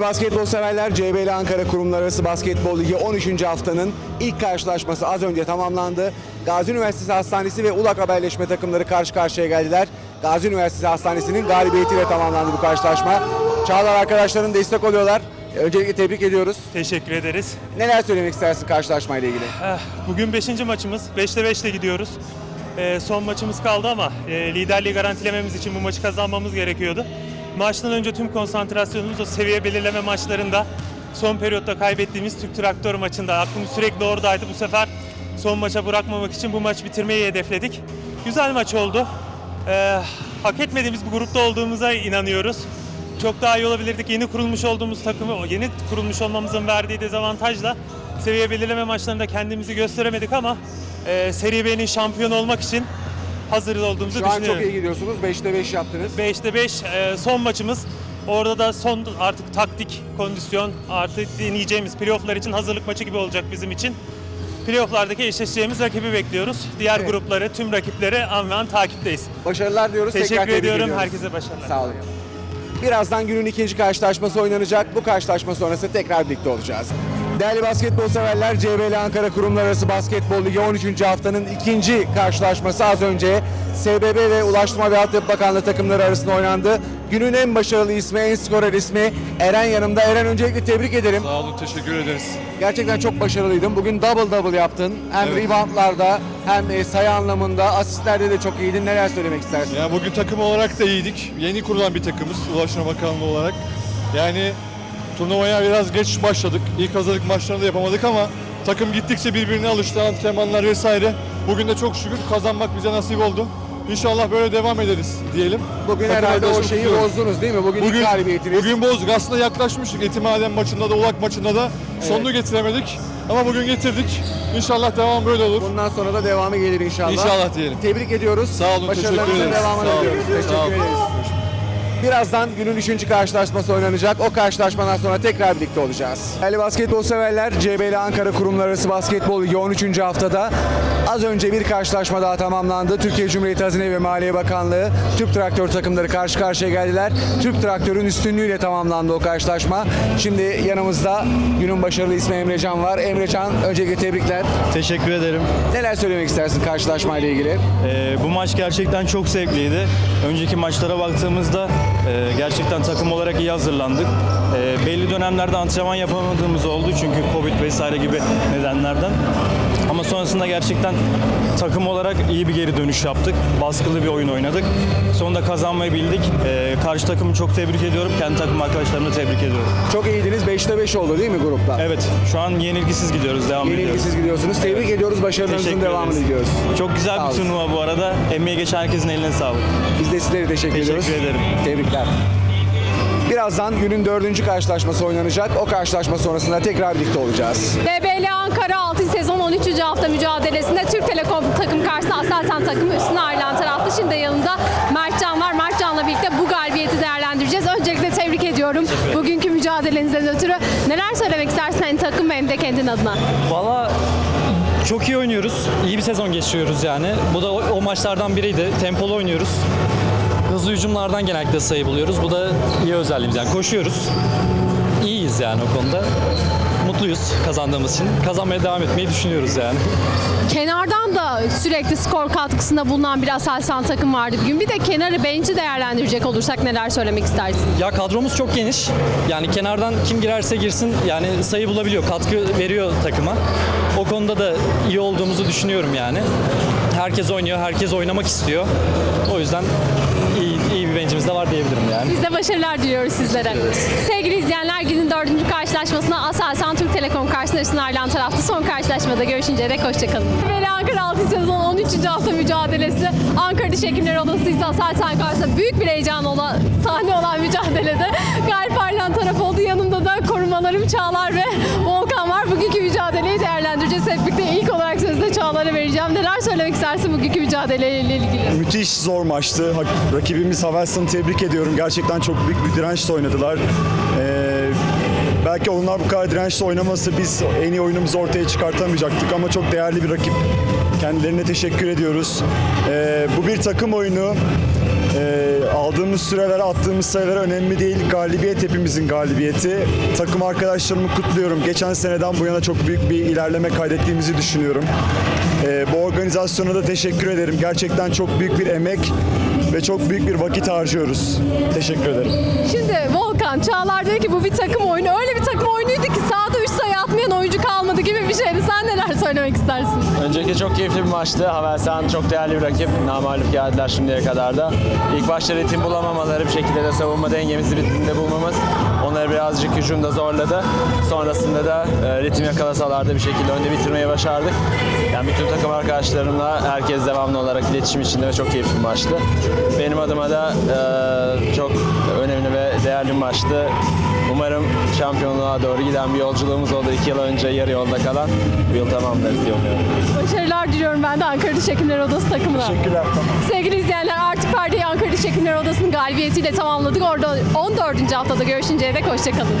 Değerli basketbol severler, CBL Ankara Kurumlar Arası Basketbol Ligi 13. haftanın ilk karşılaşması az önce tamamlandı. Gazi Üniversitesi Hastanesi ve Ulak Haberleşme takımları karşı karşıya geldiler. Gazi Üniversitesi Hastanesi'nin galibiyetiyle tamamlandı bu karşılaşma. Çağlar arkadaşların destek oluyorlar. Öncelikle tebrik ediyoruz. Teşekkür ederiz. Neler söylemek istersin karşılaşmayla ilgili? Eh, Bugün 5. maçımız. 5'te 5'te gidiyoruz. Eh, Son maçımız kaldı ama eh, liderliği garantilememiz için bu maçı kazanmamız gerekiyordu. Maçtan önce tüm konsantrasyonumuz o seviye belirleme maçlarında son periyotta kaybettiğimiz Türk Traktör maçında. Aklımız sürekli oradaydı. Bu sefer son maça bırakmamak için bu maç bitirmeyi hedefledik. Güzel maç oldu. Eh, Hak etmediğimiz bir grupta olduğumuza inanıyoruz. Çok daha iyi olabilirdik. Yeni kurulmuş olduğumuz takımı, yeni kurulmuş olmamızın verdiği dezavantajla seviye belirleme maçlarında kendimizi gösteremedik ama e, Seri B'nin şampiyon olmak için hazır olduğumuzu Şu an düşünüyorum. çok iyi gidiyorsunuz. 5'te 5 yaptınız. 5'te 5 e, son maçımız. Orada da son artık taktik, kondisyon, artık deneyeceğimiz playofflar için hazırlık maçı gibi olacak bizim için. Playoff'lardaki eşleşeceğimiz rakibi bekliyoruz. Diğer Evet. grupları, tüm rakipleri an ve an takipteyiz. Başarılar diyoruz. Teşekkür Tekrar ediyorum. ediyoruz. Herkese başarılar. Sağ olun. Birazdan günün ikinci karşılaşması oynanacak. Bu karşılaşma sonrası tekrar birlikte olacağız. Değerli basketbol severler, CBL Ankara Kurumlar Arası Basketbol Ligi 13. haftanın ikinci karşılaşması az önce SBB ve Ulaştırma ve Altyapı Bakanlığı takımları arasında oynandı. Günün en başarılı ismi, en skorer ismi Eren yanımda. Eren öncelikle tebrik ederim. Sağ olun, teşekkür ederiz. Gerçekten çok başarılıydın. Bugün double double yaptın. Hem Evet. reboundlarda hem e, sayı anlamında, asistlerde de çok iyiydin. Neler söylemek istersin? Yani bugün takım olarak da iyiydik. Yeni kurulan bir takımız Ulaştırma Bakanlığı olarak. Yani turnuvaya biraz geç başladık. İlk hazırlık maçlarını da yapamadık ama takım gittikçe birbirine alıştı. Antrenmanlar vesaire. Bugün de çok şükür kazanmak bize nasip oldu. İnşallah böyle devam ederiz diyelim. Bugün Takım herhalde o şeyi kutluyorum. bozdunuz değil mi? Bugün, Bugün, ilk galibiyetiniz. bugün bozduk. Aslında yaklaşmıştık. Etimaden maçında da, Ulak maçında da sonunu getiremedik. Ama bugün getirdik. İnşallah devam böyle olur. Bundan sonra da devamı gelir inşallah. İnşallah diyelim. Tebrik ediyoruz. Sağ olun, Başarılarınızın devamını diliyoruz. Teşekkür ederiz. Birazdan günün üçüncü karşılaşması oynanacak. O karşılaşmadan sonra tekrar birlikte olacağız. Değerli basketbol severler, CBL Ankara Kurumlar Arası Basketbol Ligi 13. haftada az önce bir karşılaşma daha tamamlandı. Türkiye Cumhuriyeti Hazine ve Maliye Bakanlığı, Türk Traktör takımları karşı karşıya geldiler. Türk Traktör'ün üstünlüğüyle tamamlandı o karşılaşma. Şimdi yanımızda günün başarılı ismi Emrecan var. Emrecan öncelikle tebrikler. Teşekkür ederim. Neler söylemek istersin karşılaşmayla ilgili? Ee, bu maç gerçekten çok zevkliydi. Önceki maçlara baktığımızda e, gerçekten takım olarak iyi hazırlandık. E, belli dönemlerde antrenman yapamadığımız oldu çünkü Covid vesaire gibi nedenlerden. Ama sonrasında gerçekten takım olarak iyi bir geri dönüş yaptık. Baskılı bir oyun oynadık. Sonunda kazanmayı bildik. E, karşı takımı çok tebrik ediyorum. Kendi takım arkadaşlarımı tebrik ediyorum. Çok iyiydiniz. 5'te 5 oldu değil mi grupta? Evet, şu an yenilgisiz gidiyoruz. Devam ediyoruz. Yenilgisiz gidiyorsunuz. Tebrik ediyoruz. Başarılarınızın Teşekkür devamını diliyoruz. Çok güzel Sağ bir turnuva bu arada. Emeği geçen herkesin eline sağlık. Biz de sizlere teşekkür, Teşekkür ediyoruz. ederim. Tebrikler. Birazdan günün dördüncü karşılaşması oynanacak. O karşılaşma sonrasında tekrar birlikte olacağız. BBL Ankara 6. sezon 13. hafta mücadelesinde Türk Telekom takım karşısında Aselsan takımı üstüne ayrılan tarafta. Şimdi yanında Mertcan var. Mertcan'la birlikte bu galibiyeti değerlendireceğiz. Öncelikle tebrik ediyorum bugünkü mücadelenizden ötürü. Neler söylemek istersin hem takım hem de kendin adına? Valla çok iyi oynuyoruz. İyi bir sezon geçiriyoruz yani. Bu da o, o maçlardan biriydi. Tempolu oynuyoruz. Hızlı hücumlardan genellikle sayı buluyoruz. Bu da iyi özelliğimiz yani. Koşuyoruz. İyiyiz yani o konuda. Mutluyuz kazandığımız için. Kazanmaya devam etmeyi düşünüyoruz yani. Kenardan da sürekli skor katkısında bulunan bir Aselsan takım vardı bugün. Bir de kenarı bench'i değerlendirecek olursak neler söylemek istersin? Ya kadromuz çok geniş. Yani kenardan kim girerse girsin yani sayı bulabiliyor, katkı veriyor takıma. O konuda da iyi olduğumuzu düşünüyorum yani. Herkes oynuyor, herkes oynamak istiyor. O yüzden iyi, iyi bir bencimiz de var diyebilirim yani. Biz de başarılar diliyoruz sizlere. Sevgili izleyenler günün dördüncü karşılaşmasına Aselsan Türk Telekom karşısında üstüne ayrılan tarafta son karşılaşmada görüşünceye dek hoşçakalın. Böyle Ankara 6. sezon 13. hafta mücadelesi Ankara Diş Hekimleri Odası ise Aselsan karşısında büyük bir heyecan olan, sahne olan mücadelede galip ayrılan taraf oldu. Yanımda da korumalarım Çağlar ve Volkan söylemek istersin bugünkü mücadeleyle ilgili? Müthiş zor maçtı. Rakibimiz Havelsan'ı tebrik ediyorum. Gerçekten çok büyük bir dirençle oynadılar. Ee, belki onlar bu kadar dirençle oynaması biz en iyi oyunumuzu ortaya çıkartamayacaktık ama çok değerli bir rakip. Kendilerine teşekkür ediyoruz. Ee, bu bir takım oyunu. Ee, aldığımız süreler, attığımız sayılar önemli değil. Galibiyet hepimizin galibiyeti. Takım arkadaşlarımı kutluyorum. Geçen seneden bu yana çok büyük bir ilerleme kaydettiğimizi düşünüyorum. Ee, bu organizasyona da teşekkür ederim. Gerçekten çok büyük bir emek ve çok büyük bir vakit harcıyoruz. Teşekkür ederim. Şimdi Volkan Çağlar dedi ki bu bir takım oyunu. İstersin? Öncelikle çok keyifli bir maçtı. Havelsan çok değerli bir rakip. Namalup geldiler şimdiye kadar da. İlk başta ritim bulamamaları bir şekilde de savunma dengemizi ritimde bulmamız onları birazcık hücumda zorladı. Sonrasında da e, ritim yakalasalar da bir şekilde önde bitirmeyi başardık. Yani bütün takım arkadaşlarımla herkes devamlı olarak iletişim içinde ve çok keyifli bir maçtı. Benim adıma da e, çok değerli maçtı. Umarım şampiyonluğa doğru giden bir yolculuğumuz oldu. İki yıl önce yarı yolda kalan. Bu yıl tamamlarız diye umuyorum. Başarılar diliyorum ben de Ankara Diş Odası takımına. Teşekkürler. Sevgili izleyenler artık perdeyi Ankara Diş Hekimler Odası'nın galibiyetiyle tamamladık. Orada 14. haftada görüşünceye dek hoşçakalın.